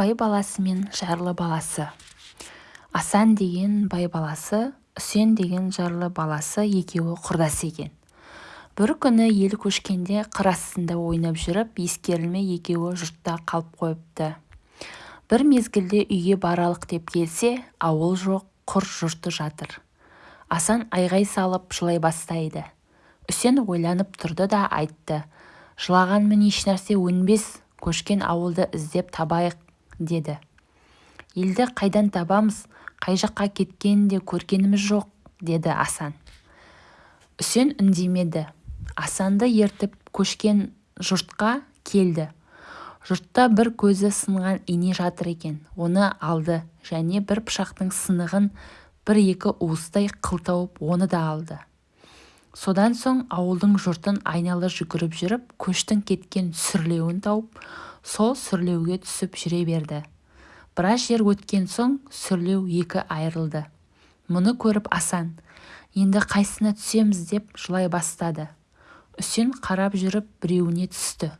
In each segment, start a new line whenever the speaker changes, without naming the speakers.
бай баласы мен жарлы баласы. Асан деген бай баласы үсен деген жарлы баласы екеуі құрдас екен. Бір күні ел көшкенде қыр астында ойнап жүріп ескерілмей екеуі жұртта қалып қойыпты. Бір мезгілде үйге баралық деп келсе ауыл жоқ құр жұрты жатыр. Асан айғай салып жылай бастайды. Үсен ойланып тұрды да айтты жылағанмен ешнәрсе өнбес көшкен ауылды іздеп табайық деді. Елді қайдан табамыз? Қай жаққа кеткенін де көргеніміз жоқ деді асан. Үсен үндемеді. Асанды ертіп көшкен жұртқа келді. Жұртта бір көзі сынған ине жатыр екен. Оны алды және бір пышақтың сынығын бір-екі уыстай қыл тауып оны да алды. Содан соң ауылдың жұртын айнала жүгіріп жүріп көштің кеткен сүрлеуін тауып сол сүрлеуге түсіп жүре берді. Біраз жер өткен соң сүрлеу екі айрылды мұны көріп асан енді қайсысына түсеміз? деп жылай бастады. Үсен қарап жүріп біреуіне түсті.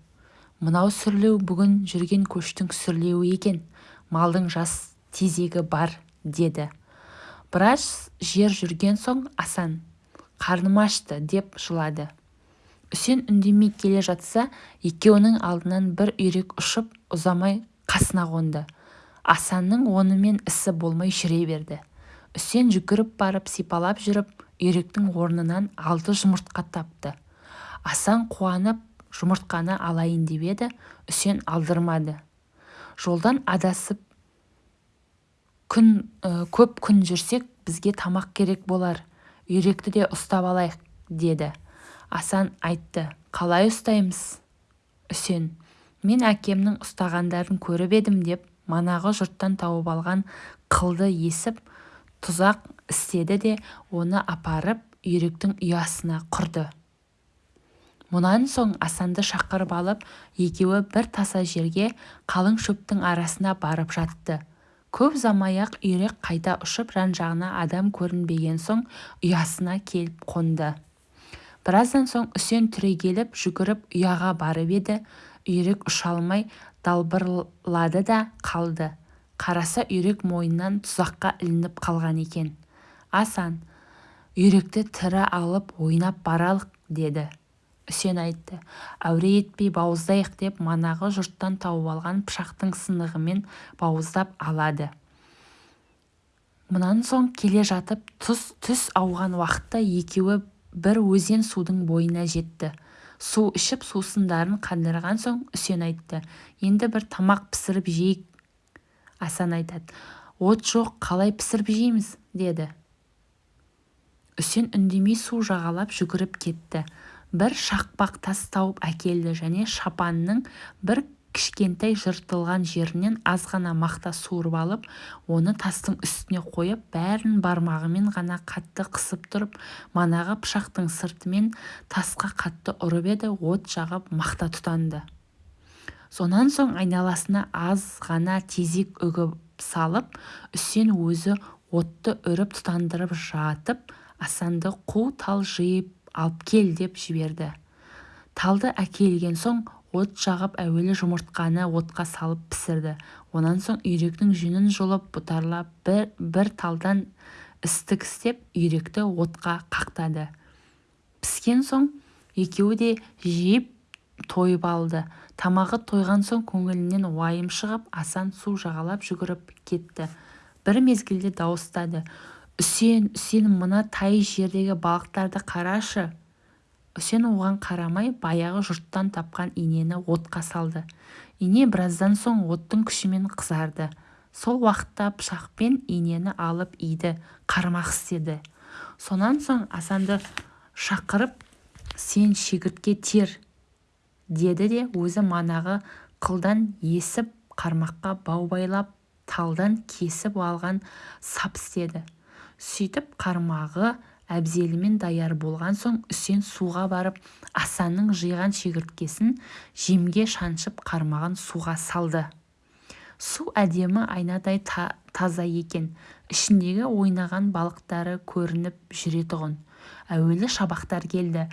Мынау сүрлеу бүгін жүрген көштің сүрлеуі екен малдың жас тезегі бар деді. Біраз жер жүрген соң асан қарным ашты деп жылады. Үсен үндемей келе жатса екеуінің алдынан бір үйрек ұшып ұзамай қасына қонды. Асанның онымен ісі болмай жүре берді. Үсен жүгіріп барып сипалап жүріп үйректің орнынан алты жұмыртқа тапты. Асан қуанып жұмыртқаны алайын деп еді үсен алдырмады. Жолдан адасып күн көп күн жүрсек бізге тамақ керек болар. Үйректі де ұстап алайық деді. Асан айтты қалай ұстаймыз? Үсен мен әкемнің ұстағандарын көріп едім деп манағы жұрттан тауып алған қылды есіп тұзақ істеді де оны апарып үйректің ұясына құрды. Мұнан соң асанды шақырып алып екеуі бір таса жерге қалың шөптің арасына барып жатты. Көп ұзамай-ақ үйрек қайта ұшып жан-жағына адам көрінбеген соң ұясына келіп қонды. Біраздан соң үсен түрегеліп жүгіріп ұяға барып еді. Үйрек ұша алмай далбырлады да қалды. Қараса үйрек мойнынан тұзаққа ілініп қалған екен. Асан үйректі тірі алып ойнап баралық деді. Үсен айтты. Әуре етпей бауыздайық деп манағы жұрттан тауып алған пышақтың сынығымен бауыздап алады. Мұнан соң келе жатып түс, ауған уақытта екеуі бір өзен судың бойына жетті. Су ішіп сусындарын қандырған соң үсен айтты. Енді бір тамақ пісіріп жейік асан айтады. От жоқ қалай пісіріп жейміз деді. Үсен үндемей су жағалап жүгіріп кетті. Бір шақпақ тас тауып әкелді және шапанының бір кішкентай жыртылған жерінен аз ғана мақта суырып алып оны тастың үстіне қойып бәрін бармағымен ғана қатты қысып тұрып манағы пышақтың сыртымен тасқа қатты ұрып еді от жағып мақта тұтанды. Сонан соң айналасына аз ғана тезек үгіп салып үсен өзі отты үріп тұтандырып жатып асанды қу тал жиып алып кел деп жіберді. Талды әкелген соң от жағып әуелі жұмыртқаны отқа салып пісірді. Онан соң үйректің жүнін жұлып бұтарлап бір, талдан істік істеп үйректі отқа қақтады. Піскен соң екеуі де жеп тойып алды. Тамағы тойған соң көңілінен уайым шығып асан су жағалап жүгіріп кетті. Бір мезгілде дауыстады. Үсен үсен мына тай жердегі балықтарды қарашы! Үсен оған қарамай баяғы жұрттан тапқан инені отқа салды. Ине біраздан соң оттың күшімен қызарды. Сол уақытта пышақпен инені алып иді қармақ істеді. Сонан соң асанды шақырып сен шегіртке тер! деді де өзі манағы қылдан есіп қармаққа бау байлап талдан кесіп алған сап істеді. Сөйтіп қармағы әбзелімен даяр болған соң үсен суға барып асанның жиған шегірткесін жемге шаншып қармағын суға салды. Су әдемі айнадай та таза екен. Ішіндегі ойнаған балықтары көрініп жүретұғын әуелі шабақтар келді.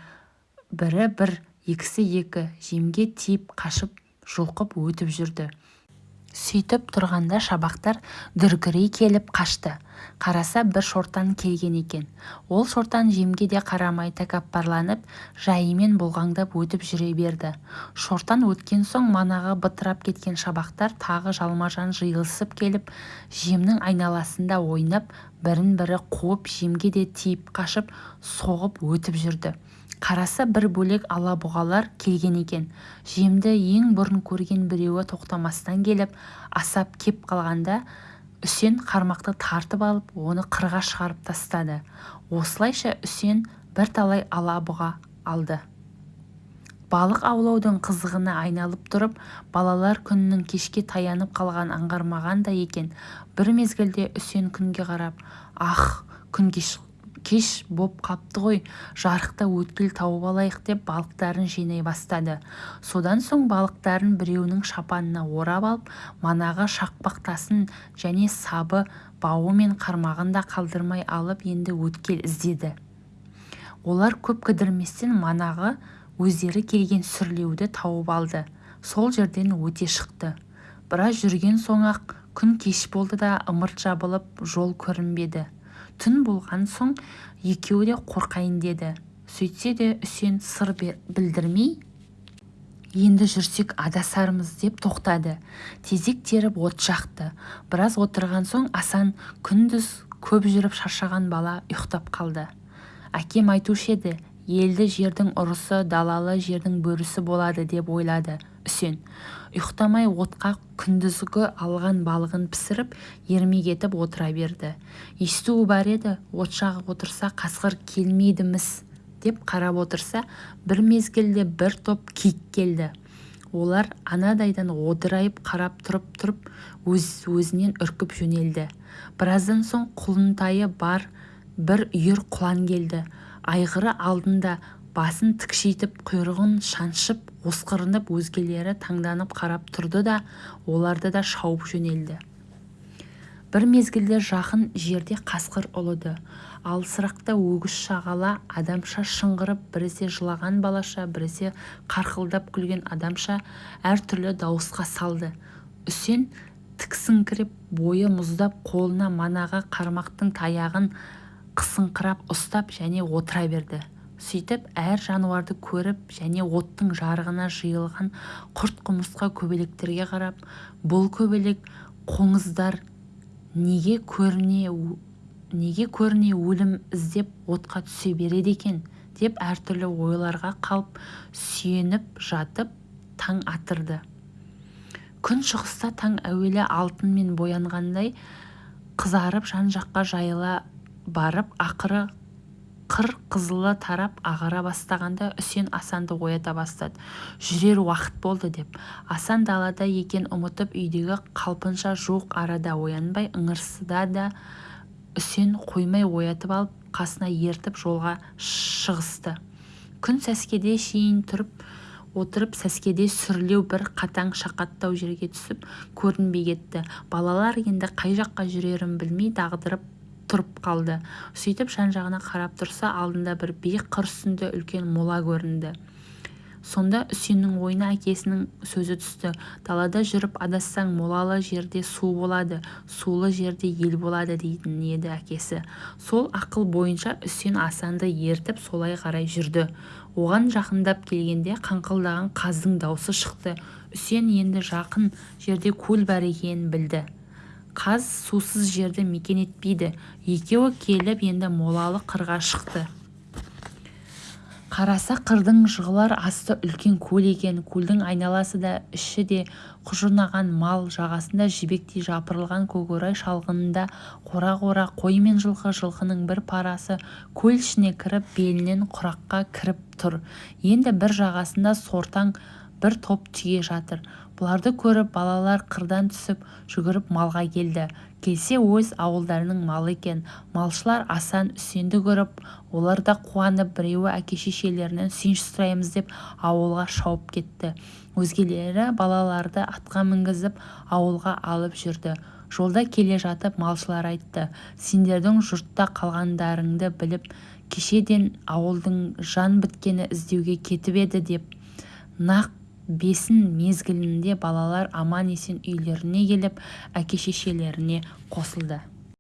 Бірі бір екісі екі жемге тиіп қашып жұлқып өтіп жүрді. Сөйтіп тұрғанда шабақтар дүркірей келіп қашты. Қараса бір шортан келген екен. Ол шортан жемге де қарамай тәкаппарланып жайымен бұлғаңдап өтіп жүре берді. Шортан өткен соң манағы бытырап кеткен шабақтар тағы жалма-жан жиылысып келіп жемнің айналасында ойнап бірін-бірі қуып жемге де тиіп қашып соғып өтіп жүрді. Қараса бір бөлек ала-бұғалар келген екен. Жемді ең бұрын көрген біреуі тоқтамастан келіп асап кеп қалғанда үсен қармақты тартып алып оны қырға шығарып тастады. Осылайша үсен бірталай ала-бұға алды. Балық аулаудың қызығына айналып тұрып балалар күннің кешке таянып қалғанын аңғармаған да екен. Бір мезгілде үсен күнге қарап ах күн кеш боп қапты ғой жарықта өткел тауып алайық деп балықтарын жинай бастады. Содан соң балықтарын біреуінің шапанына орап алып манағы шақпақ тасын және сабы бауы мен қармағын да қалдырмай алып енді өткел іздеді. Олар көп кідірместен манағы өздері келген сүрлеуді тауып алды. Сол жерден өте шықты. Біраз жүрген соң-ақ күн кеш болды да ымырт жабылып жол көрінбеді. Түн болған соң екеуі де қорқайын деді. Сөйтсе де үсен сыр білдірмей енді жүрсек адасармыз деп тоқтады. Тезек теріп от жақты. Біраз отырған соң асан күндіз көп жүріп шаршаған бала ұйықтап қалды. Әкем айтушы еді елді жердің ұрысы далалы жердің бөрісі болады деп ойлады үсен. Ұйықтамай отқа күндізгі алған балығын пісіріп ермек етіп отыра берді. Естуі бар еді от жағып отырса қасқыр келмейді-міс деп қарап отырса бір мезгілде бір топ киік келді. Олар анадайдан одырайып қарап тұрып-тұрып өз-өзінен үркіп жөнелді. Біраздан соң құлынтайы бар бір үйір құлан келді. Айғыры алдында басын тікшитіп құйрығын шаншып осқырынып өзгелері таңданып қарап тұрды да оларды да шауып жөнелді. Бір мезгілде жақын жерде қасқыр ұлыды. Алысырақта өгіз шағала адамша шыңғырып біресе жылаған балаша біресе қарқылдап күлген адамша әртүрлі дауысқа салды. Үсен тіксіңкіреп бойы мұздап қолына манағы қармақтың таяғын қысыңқырап ұстап және отыра берді. Сөйтіп әр жануарды көріп және оттың жарығына жиылған құрт-құмырсқа көбелектерге қарап бұл көбелек қоңыздар неге көріне неге көріне өлім іздеп отқа түсе береді екен? деп әртүрлі ойларға қалып сүйеніп жатып таң атырды. Күн шығыста таң әуелі алтынмен боянғандай қызарып жан-жаққа жайыла барып ақыры қыр қызылы тарап ағара бастағанда үсен асанды оята бастады. Жүрер уақыт болды деп. Асан далада екен ұмытып үйдегі қалпынша жуық арада оянбай ыңырсыда да үсен қоймай оятып алып қасына ертіп жолға шығысты. Күн сәскеде шейін тұрып отырып сәскеде сүрлеу бір қатаң шақаттау жерге түсіп көрінбей кетті. Балалар енді қай жаққа жүрерін білмей дағдырып тұрып қалды. Сөйтіп жан-жағына қарап тұрса алдында бір биік қыр үстінде үлкен мола көрінді. Сонда үсеннің ойына әкесінің сөзі түсті. Далада жүріп адассаң молалы жерде су болады сулы жерде ел болады дейтін еді әкесі. Сол ақыл бойынша үсен асанды ертіп солай қарай жүрді. Оған жақындап келгенде қаңқылдаған қаздың даусы шықты. Үсен енді жақын жерде көл бар екенін білді. Қаз сусыз жерді мекен етпейді. Екеуі келіп енді молалы қырға шықты. Қараса қырдың жығылар асты үлкен көл екен. Көлдің айналасы да іші де құжынаған мал. Жағасында жібектей жапырылған көкорай шалғынында қора-қора қой мен жылқы жылқының бір парасы көл ішіне кіріп белінен құраққа кіріп тұр. Енді бір жағасында сортаң бір топ түйе жатыр. Бұларды көріп балалар қырдан түсіп жүгіріп малға келді. Келсе өз ауылдарының малы екен. Малшылар асан үсенді көріп олар да қуанып біреуі әке-шешелерінен сүйінші сұраймыз деп ауылға шауып кетті. Өзгелері балаларды атқа мінгізіп ауылға алып жүрді. Жолда келе жатып малшылар айтты. Сендердің жұртта қалғандарыңды біліп кешеден ауылдың жан біткені іздеуге кетіп еді деп. Нақ бесін мезгілінде балалар аман-есен үйлеріне келіп әке-шешелеріне қосылды.